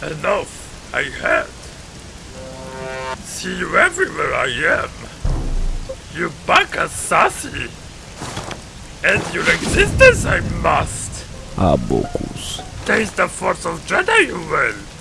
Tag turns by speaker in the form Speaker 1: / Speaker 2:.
Speaker 1: Enough, I had. See you everywhere I am. You baka sassy. And your existence I must.
Speaker 2: Abocus.
Speaker 1: Taste the force of Jedi, you will.